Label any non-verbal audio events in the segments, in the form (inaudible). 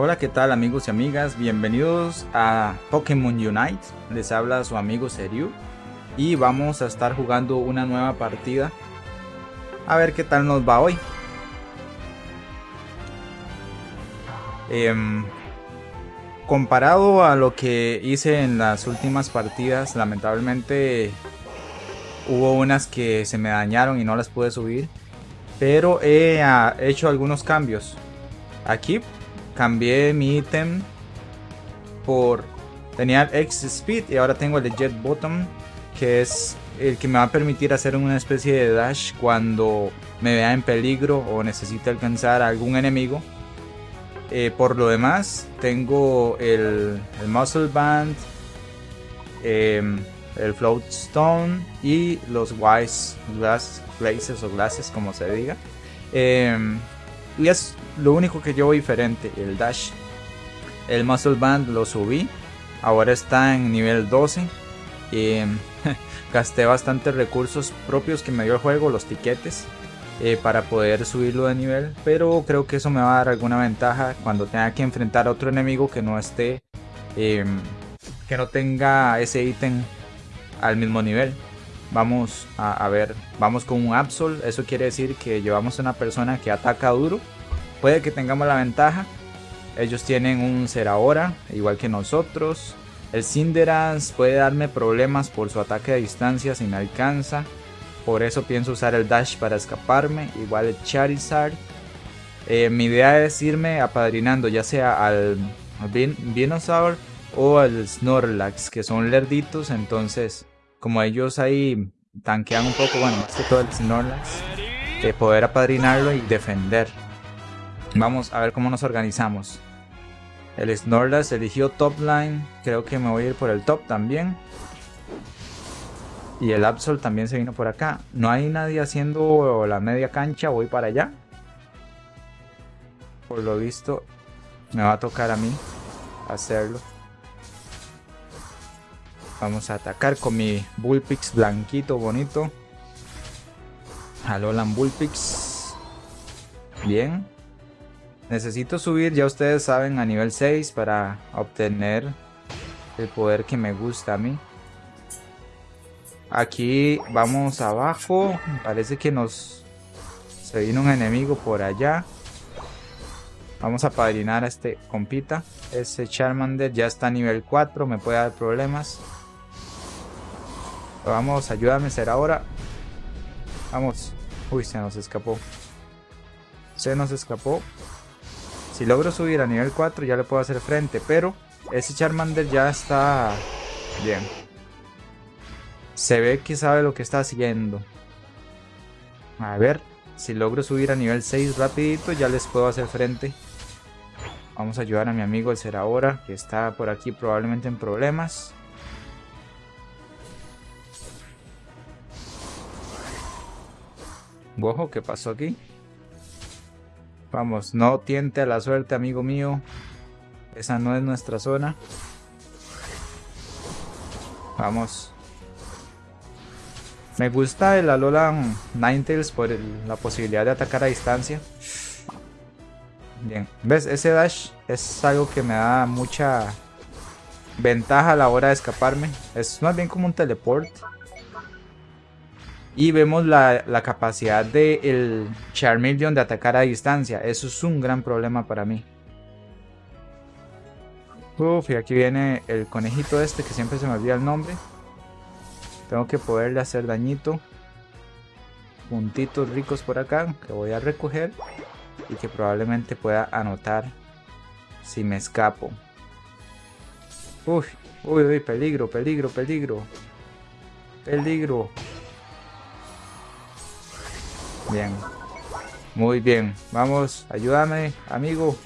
Hola, ¿qué tal amigos y amigas? Bienvenidos a Pokémon Unite. Les habla su amigo Seriu y vamos a estar jugando una nueva partida. A ver qué tal nos va hoy. Em, comparado a lo que hice en las últimas partidas, lamentablemente hubo unas que se me dañaron y no las pude subir. Pero he ah, hecho algunos cambios. Aquí cambié mi ítem por... Tenía el X Speed y ahora tengo el Jet Bottom, que es el que me va a permitir hacer una especie de dash cuando me vea en peligro o necesite alcanzar a algún enemigo. Eh, por lo demás, tengo el, Muscle Band, em, el Float Stone y los Wise Glass, Glazes o Glasses, como se diga. Em, y es lo único que llevo diferente, el dash. El muscle band lo subí, ahora está en nivel 12. Y, (laughs) gasté bastantes recursos propios que me dio el juego, los tiquetes, eh, para poder subirlo de nivel. Pero creo que eso me va a dar alguna ventaja cuando tenga que enfrentar a otro enemigo que no esté, em, que no tenga ese ítem al mismo nivel. Vamos a, ver, vamos con un Absol, eso quiere decir que llevamos una persona que ataca duro. Puede que tengamos la ventaja. Ellos tienen un Serahora, igual que nosotros. El Cinderance puede darme problemas por su ataque a distancia si me alcanza. Por eso pienso usar el Dash para escaparme. Igual el Charizard. Eh, mi idea es irme apadrinando ya sea al, al o al Snorlax, que son lerditos. Entonces como ellos ahí tanquean un poco, bueno, más que todo el Snorlax, de poder apadrinarlo y defender. Vamos a ver cómo nos organizamos. El Snorlax eligió top line, creo que me voy a ir por el top también. Y el Absol también se vino por acá. No hay nadie haciendo la media cancha, voy para allá. Por lo visto, me va a tocar a mí hacerlo. Vamos a atacar con mi Bullpix blanquito, bonito. Alolan Bullpix. Bien. Necesito subir, ya ustedes saben, a nivel 6 para obtener el poder que me gusta a mí. Aquí vamos abajo. Parece que nos... Se vino un enemigo por allá. Vamos a padrinar a este compita. Ese Charmander ya está a nivel 4. Me puede dar problemas. Vamos, ayúdame a ahora. Vamos. Uy, se nos escapó. Se nos escapó. Si logro subir a nivel 4 ya le puedo hacer frente. Pero ese Charmander ya está bien. Se ve que sabe lo que está haciendo. A ver. Si logro subir a nivel 6 rapidito ya les puedo hacer frente. Vamos a ayudar a mi amigo el ser ahora. Que está por aquí probablemente en problemas. Ojo, ¿qué pasó aquí? Vamos, no tiente a la suerte, amigo mío. Esa no es nuestra zona. Vamos. Me gusta el Alolan Ninetales por la posibilidad de atacar a distancia. Bien, ¿ves? Ese dash es algo que me da mucha ventaja a la hora de escaparme. Es más bien como un teleport. Y vemos la, capacidad del de Charmeleon de atacar a distancia. Eso es un gran problema para mí. Uf, y aquí viene el conejito este que siempre se me olvida el nombre. Tengo que poderle hacer dañito. Puntitos ricos por acá que voy a recoger. Y que probablemente pueda anotar si me escapo. Uy, uy, uy, peligro, peligro, peligro. Peligro. Bien. Muy bien. Vamos, ayúdame, amigo.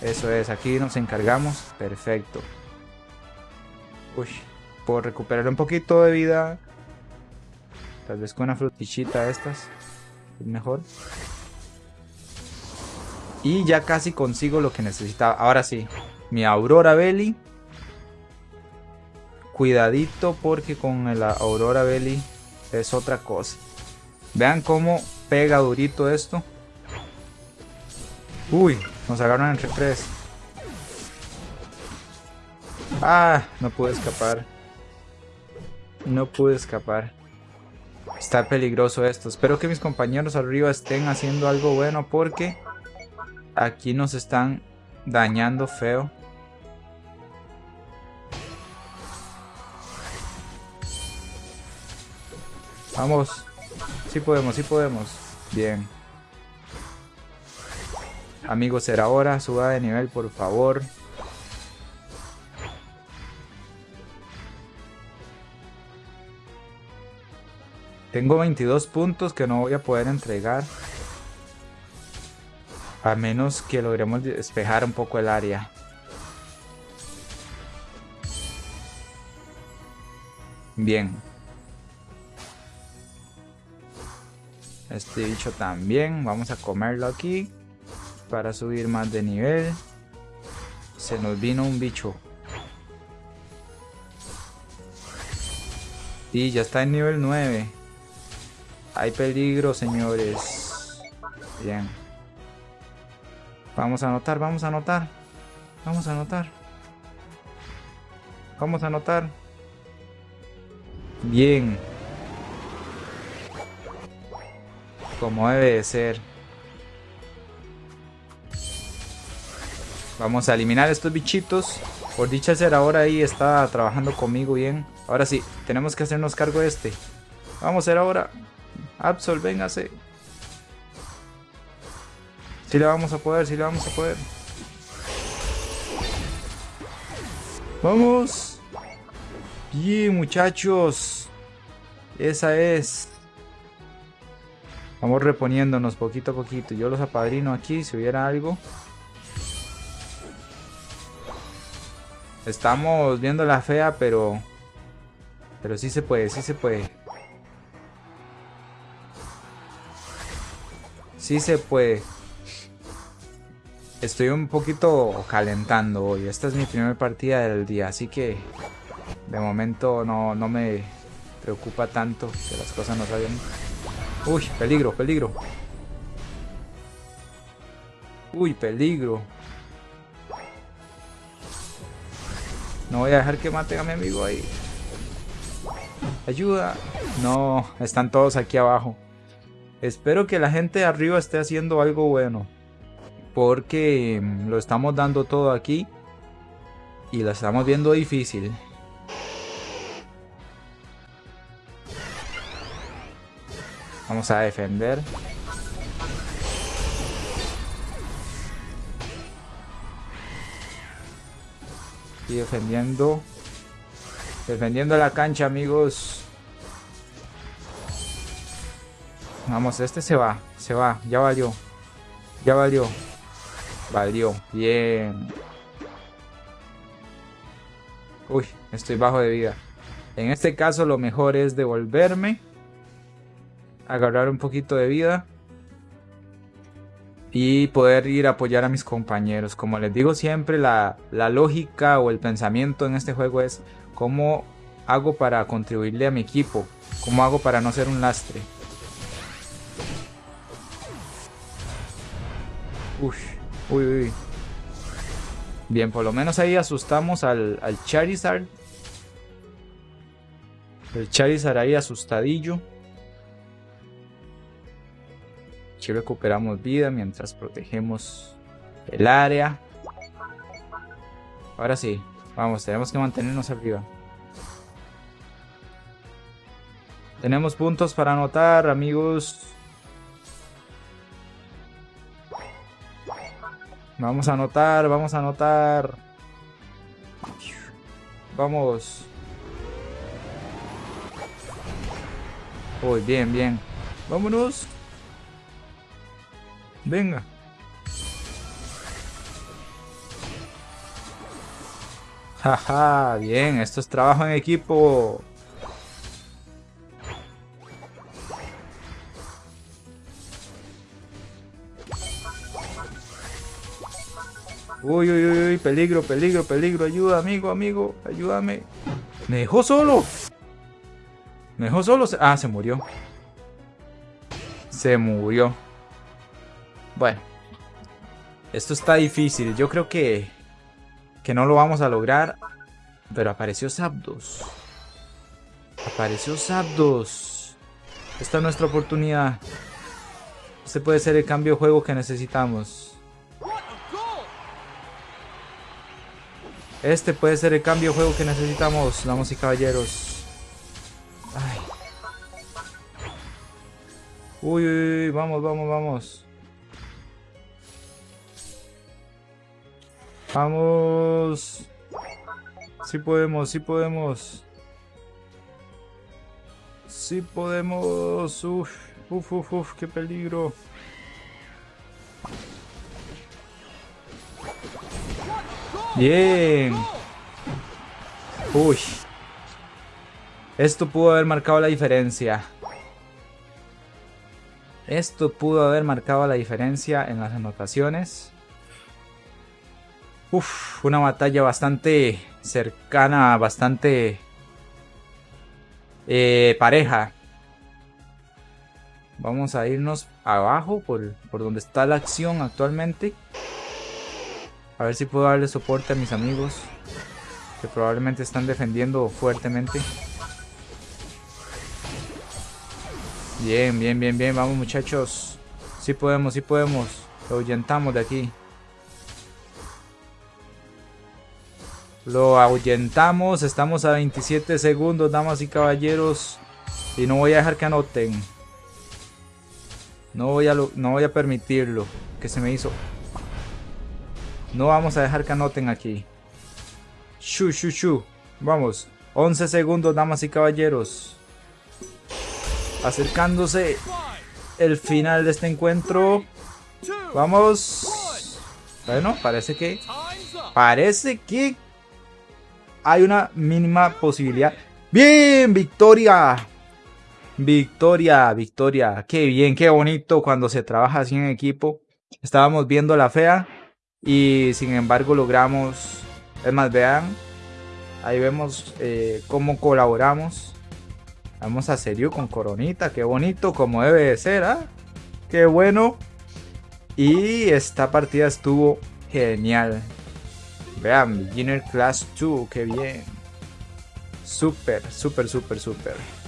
Eso es, aquí nos encargamos. Perfecto. Uy, puedo recuperar un poquito de vida. Tal vez con una frutichita estas. Es mejor. Y ya casi consigo lo que necesitaba. Ahora sí. Mi Aurora Belly. Cuidadito porque con la Aurora Belly es otra cosa. Vean cómo pega durito esto. Uy, nos agarran entre tres. Ah, no pude escapar. No pude escapar. Está peligroso esto. Espero que mis compañeros arriba estén haciendo algo bueno porque aquí nos están dañando feo. Vamos. Sí podemos, sí podemos. Bien. Amigos, será hora. Suba de nivel, por favor. Tengo 22 puntos que no voy a poder entregar. A menos que logremos despejar un poco el área. Bien. Este bicho también. Vamos a comerlo aquí. Para subir más de nivel. Se nos vino un bicho. Y ya está en nivel 9. Hay peligro, señores. Bien. Vamos a anotar, vamos a anotar. Vamos a anotar. Vamos a anotar. Bien. Como debe de ser. Vamos a eliminar estos bichitos. Por dicha ser ahora ahí está trabajando conmigo bien. Ahora sí, tenemos que hacernos cargo de este. Vamos a hacer ahora. Absol, véngase. Si le vamos a poder, si le vamos a poder. Vamos. Bien, muchachos. Esa es. Vamos reponiéndonos poquito a poquito. Yo los apadrino aquí si hubiera algo. Estamos viendo la fea, pero... Pero sí se puede, sí se puede. Sí se puede. Estoy un poquito calentando hoy. Esta es mi primera partida del día, así que de momento no, no me preocupa tanto que las cosas no salgan. Uy, peligro, peligro. Uy, peligro. No voy a dejar que maten a mi amigo ahí. Ayuda. No, están todos aquí abajo. Espero que la gente de arriba esté haciendo algo bueno. Porque mm, lo estamos dando todo aquí. Y lo estamos viendo difícil. Vamos a defender. Y defendiendo. Defendiendo la cancha, amigos. Vamos, este se va. Se va. Ya valió. Ya valió. Valió. Bien. Uy, estoy bajo de vida. En este caso lo mejor es devolverme. Agarrar un poquito de vida. Y poder ir a apoyar a mis compañeros. Como les digo siempre, la, la lógica o el pensamiento en este juego es cómo hago para contribuirle a mi equipo. Cómo hago para no ser un lastre. Uy, uy, uy. Bien, por lo menos ahí asustamos al, al Charizard. El Charizard ahí asustadillo. Aquí recuperamos vida mientras protegemos el área. Ahora sí, vamos, tenemos que mantenernos arriba. Tenemos puntos para anotar, amigos. Vamos a anotar, vamos a anotar. Vamos. Uy, bien, bien. Vámonos. Venga. Jaja, bien, esto es trabajo en equipo. Uy, uy, uy, peligro, peligro, peligro. Ayuda, amigo, amigo. Ayúdame. Me dejó solo. Me dejó solo. Ah, se murió. Se murió. Bueno. Esto está difícil. Yo creo que... Que no lo vamos a lograr. Pero apareció Zapdos. Apareció Zapdos. Esta es nuestra oportunidad. Este puede ser el cambio de juego que necesitamos. Este puede ser el cambio de juego que necesitamos, damas y caballeros. Ay. Uy, uy, uy, vamos, vamos, vamos. Vamos. Sí podemos, sí podemos. Sí podemos. Uf, uf, uf, uf, qué peligro. Bien. Uy. Esto pudo haber marcado la diferencia. Esto pudo haber marcado la diferencia en las anotaciones. Uf, una batalla bastante cercana, bastante eh, pareja. Vamos a irnos abajo por, por donde está la acción actualmente. A ver si puedo darle soporte a mis amigos. Que probablemente están defendiendo fuertemente. Bien, bien, bien, bien. Vamos muchachos. Sí podemos, sí podemos. Lo ahuyentamos de aquí. Lo ahuyentamos. Estamos a 27 segundos, damas y caballeros. Y no voy a dejar que anoten. No voy a, no voy a permitirlo. Que se me hizo no vamos a dejar que anoten aquí. Shu, shu, shu. Vamos. 11 segundos, damas y caballeros. Acercándose el final de este encuentro. Vamos. Bueno, parece que... Parece que... Hay una mínima posibilidad. ¡Bien! ¡Victoria! Victoria, victoria. Qué bien, qué bonito cuando se trabaja así en equipo. Estábamos viendo la fea y sin embargo logramos, es más, vean, ahí vemos eh, cómo colaboramos. Vamos a serio con Coronita, qué bonito, como debe de ser, ¿ah? Qué bueno. Y esta partida estuvo genial. Vean, Beginner Class 2, qué bien. Súper, súper, súper, súper.